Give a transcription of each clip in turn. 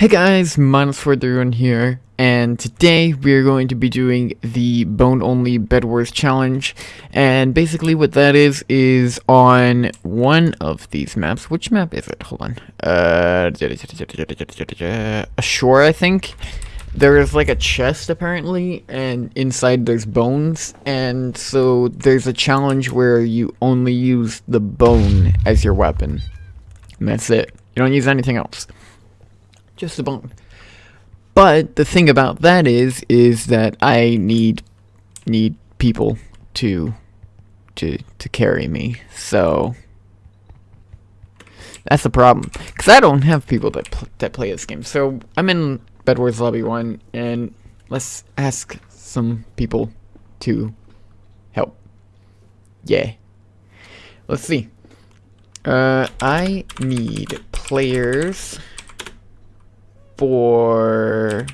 Hey guys, Minus431 here, and today we're going to be doing the Bone Only Bed Wars Challenge, and basically what that is, is on one of these maps, which map is it? Hold on, uh, Ashore, I think? There is like a chest apparently, and inside there's bones, and so there's a challenge where you only use the bone as your weapon, and that's it. You don't use anything else just a bone. But the thing about that is, is that I need need people to to to carry me. So that's the problem, because I don't have people that pl that play this game. So I'm in Bed Wars Lobby One, and let's ask some people to help. Yeah. Let's see. Uh, I need players for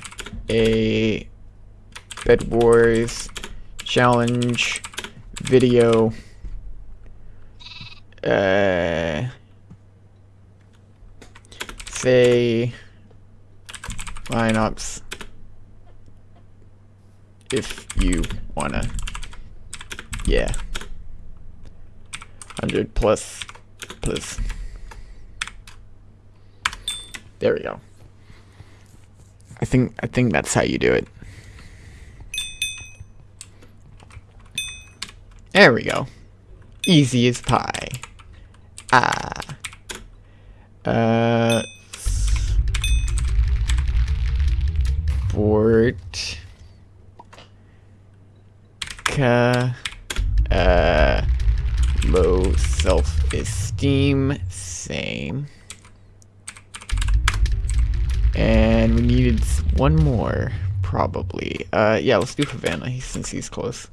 a Bed Wars challenge video. Uh, say lineups if you wanna. Yeah. 100 plus, plus. There we go. I think I think that's how you do it. There we go. Easy as pie. Ah. Uh. Sport. Ka. Uh. Low self-esteem. Same. And we needed one more, probably. Uh, yeah, let's do Havana, since he's close.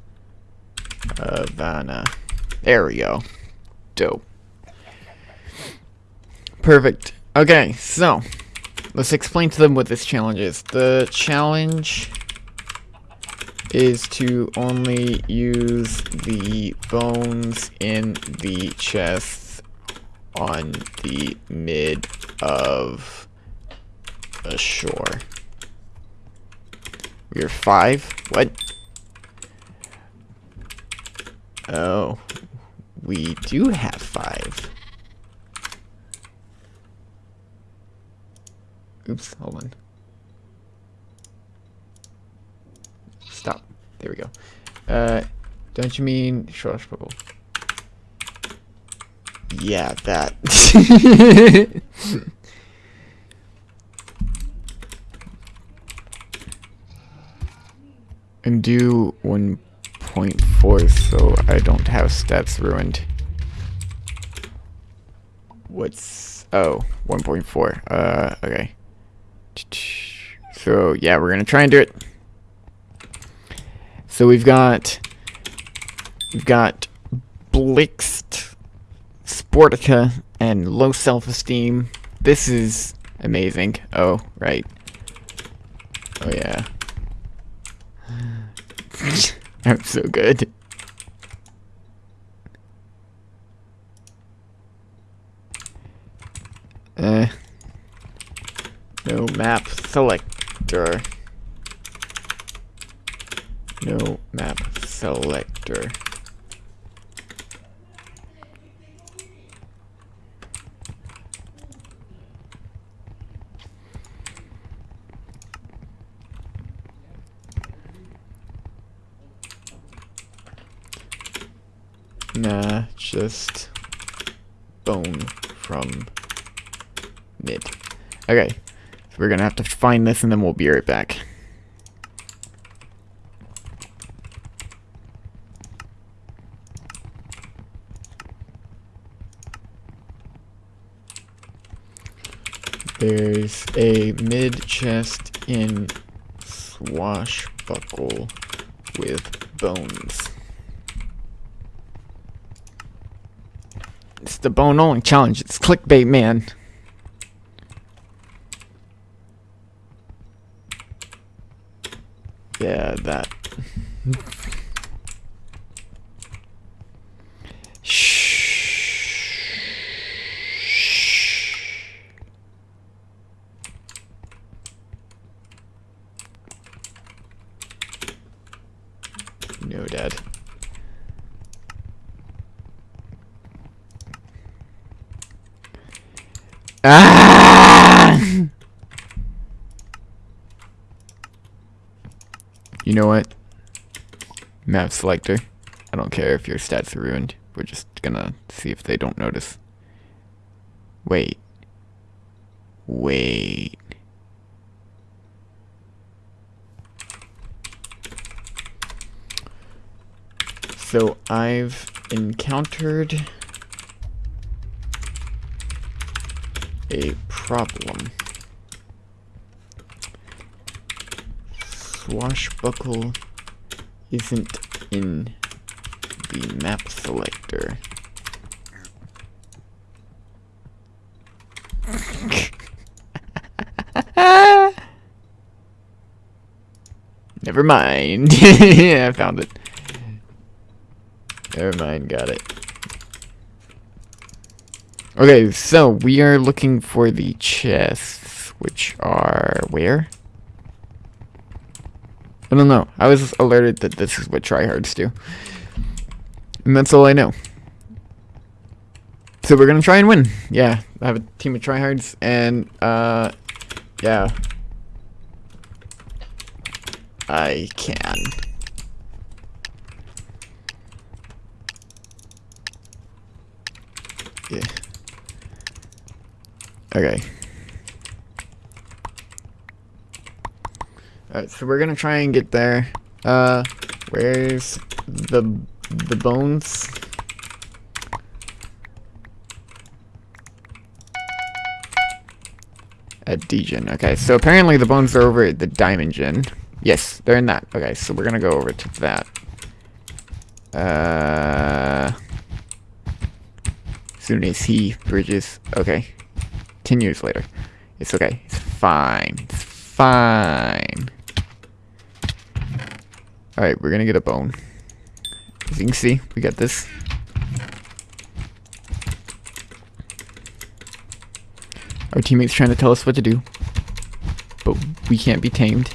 Havana. There we go. Dope. Perfect. Okay, so, let's explain to them what this challenge is. The challenge is to only use the bones in the chest on the mid of ashore. We're five? What? Oh. We do have five. Oops, hold on. Stop. There we go. Uh, don't you mean Schwarzpurple? Yeah, that. and do 1.4 so I don't have stats ruined. What's... Oh, 1.4. Uh, okay. So, yeah, we're gonna try and do it. So we've got... We've got Blixt, Sportica, and low self-esteem. This is amazing. Oh, right. Oh, yeah. I'm so good. Uh, no map selector. No map selector. Just bone from mid. Okay, so we're gonna have to find this and then we'll be right back. There's a mid chest in swashbuckle with bones. It's the bone only challenge. It's clickbait, man. Yeah, that. no, Dad. Ah! You know what? Map selector. I don't care if your stats are ruined. We're just gonna see if they don't notice. Wait. Wait. So I've encountered a problem. Swashbuckle isn't in the map selector. Never mind. I found it. Never mind, got it. Okay, so we are looking for the chests, which are where? I don't know. I was alerted that this is what tryhards do. And that's all I know. So we're gonna try and win. Yeah, I have a team of tryhards, and, uh, yeah. I can. Yeah. Okay. Alright, so we're gonna try and get there. Uh, where's the the bones? At Degen. Okay, so apparently the bones are over at the Diamond Gen. Yes, they're in that. Okay, so we're gonna go over to that. Uh, soon as he bridges. Okay, ten years later. It's okay. It's fine. It's fine. Alright, we're gonna get a bone. As you can see, we got this. Our teammates trying to tell us what to do. But we can't be tamed.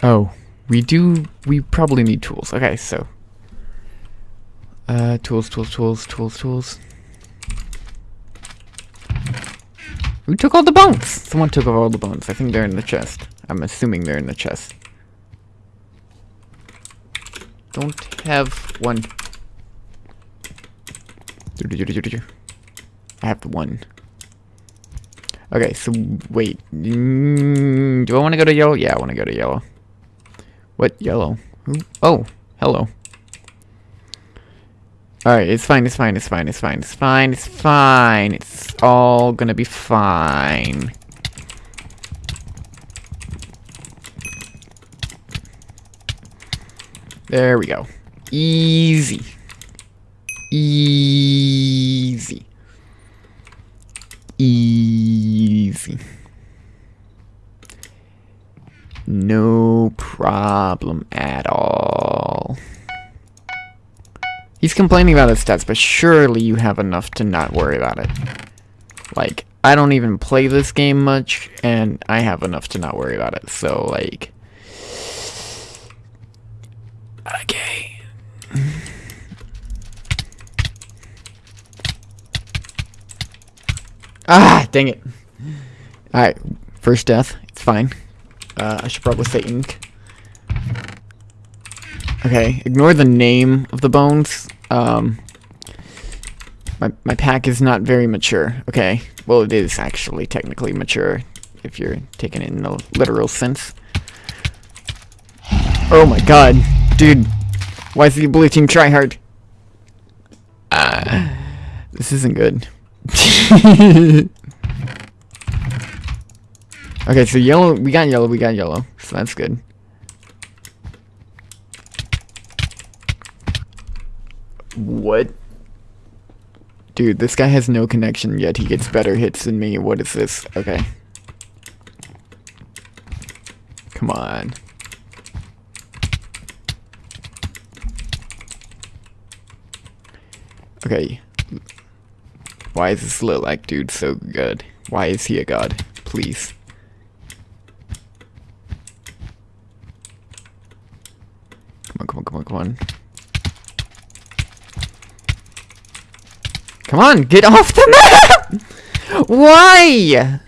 Oh, we do, we probably need tools. Okay, so. Uh, tools, tools, tools, tools, tools. Who took all the bones? Someone took all the bones. I think they're in the chest. I'm assuming they're in the chest. Don't have one. I have the one. Okay, so wait. Mm, do I want to go to yellow? Yeah, I want to go to yellow. What yellow? Oh, hello. Alright, it's fine, it's fine, it's fine, it's fine, it's fine, it's fine. It's all gonna be fine. There we go. Easy. Easy. Easy. No problem at all. He's complaining about his stats, but surely you have enough to not worry about it. Like, I don't even play this game much, and I have enough to not worry about it. So, like... Okay. ah, dang it. Alright, first death. It's fine. Uh, I should probably say ink. Okay, ignore the name of the bones. Um, my, my pack is not very mature. Okay, well it is actually technically mature if you're taking it in the literal sense. Oh my god, dude. Why is the blue team try hard? Uh, this isn't good. Okay, so yellow, we got yellow, we got yellow. So that's good. What? Dude, this guy has no connection, yet he gets better hits than me. What is this? Okay. Come on. Okay. Why is this look like dude so good? Why is he a god? Please. Come on, come on, come on, come on. Come on, get off the map! Why?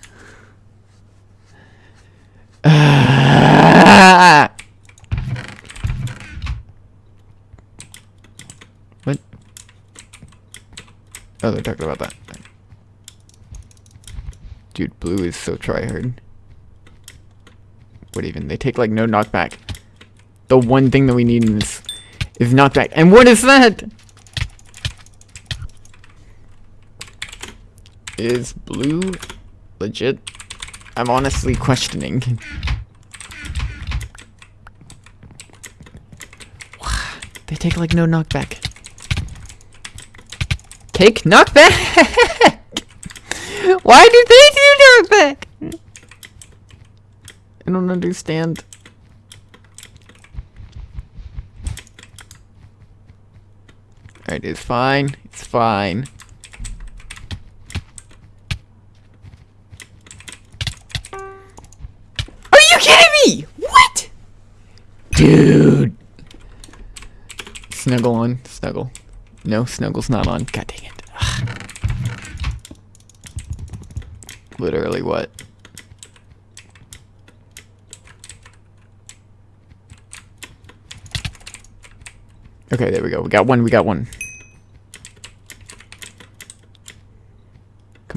what? Oh, they're talking about that. Dude, blue is so tryhard. What even? They take like no knockback. The one thing that we need in this is knockback. And what is that? Is blue legit? I'm honestly questioning. they take like no knockback. Take knockback? Why do they do knockback? I don't understand. Alright, it's fine. It's fine. Are you kidding me? What? Dude. Snuggle on. Snuggle. No, snuggle's not on. God dang it. Literally what? Okay, there we go. We got one, we got one.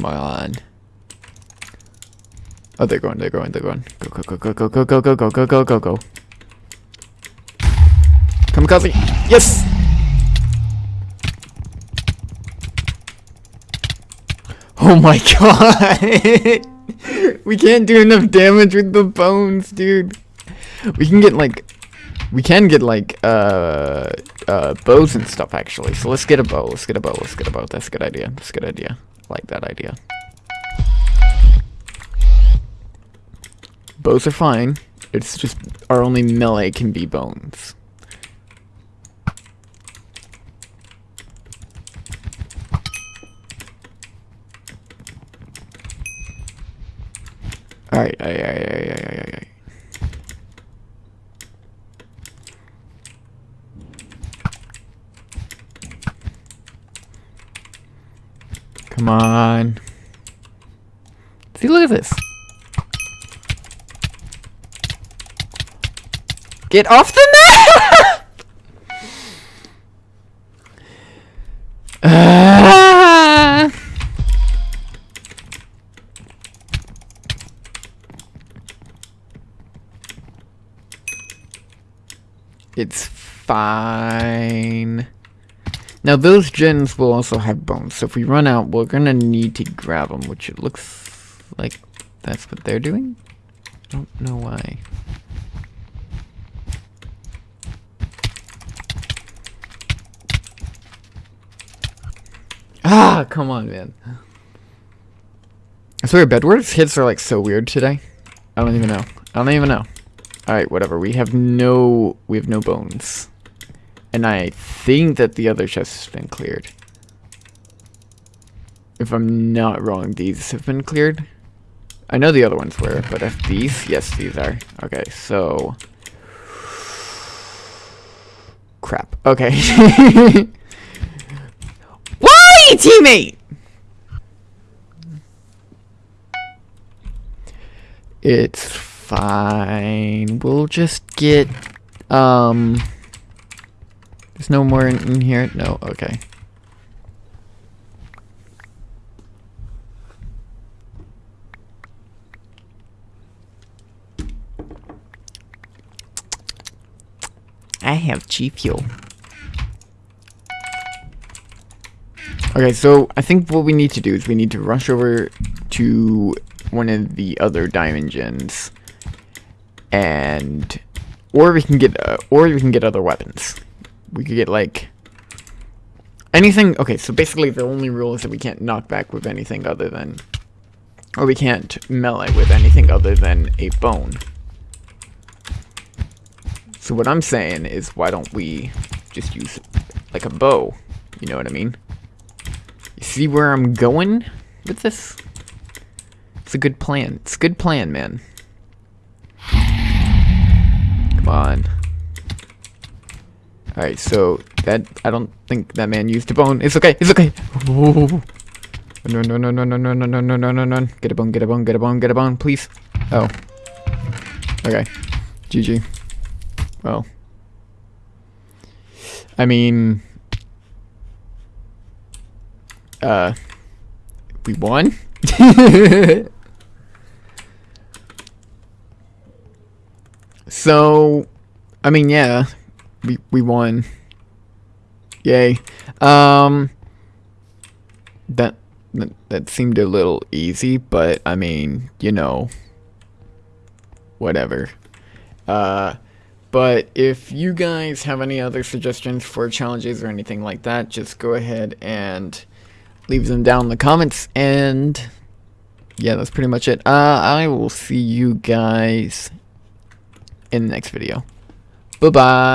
Come on. Oh, they're going, they're going, they're going. Go, go, go, go, go, go, go, go, go, go, go, go. Kamikaze! Yes! Oh my god! we can't do enough damage with the bones, dude. We can get like... We can get like, uh, uh, bows and stuff actually. So let's get a bow, let's get a bow, let's get a bow. That's a good idea, that's a good idea. Like that idea. Bows are fine. It's just our only melee can be bones. Alright, Come on. See, look at this. Get off the! Ah! It's fine. Now those gens will also have bones, so if we run out, we're gonna need to grab them, which it looks like that's what they're doing? I don't know why. Ah, come on, man. I swear, Bedwars hits are like so weird today. I don't even know. I don't even know. Alright, whatever. We have no... We have no bones. And I think that the other chest has been cleared. If I'm not wrong, these have been cleared. I know the other ones were, but if these... Yes, these are. Okay, so... Crap. Okay. Why, teammate? It's fine. We'll just get, um... There's no more in, in here? No, okay. I have cheap fuel. Okay, so I think what we need to do is we need to rush over to one of the other diamond gens, and or we can get uh, or we can get other weapons. We could get like anything. Okay, so basically the only rule is that we can't knock back with anything other than, or we can't melee with anything other than a bone. So what I'm saying is, why don't we just use like a bow? You know what I mean? You see where I'm going with this? It's a good plan. It's a good plan, man. Come on. Alright, so that I don't think that man used a bone. It's okay, it's okay. Ooh. No no no no no no no no no no no no Get a bone, get a bone, get a bone, get a bone, please. Oh. Okay. GG. Well. I mean uh we won? so I mean yeah, we we won. Yay. Um that, that that seemed a little easy, but I mean, you know, whatever. Uh but if you guys have any other suggestions for challenges or anything like that, just go ahead and leave them down in the comments and yeah, that's pretty much it. Uh I will see you guys in the next video. Bye-bye.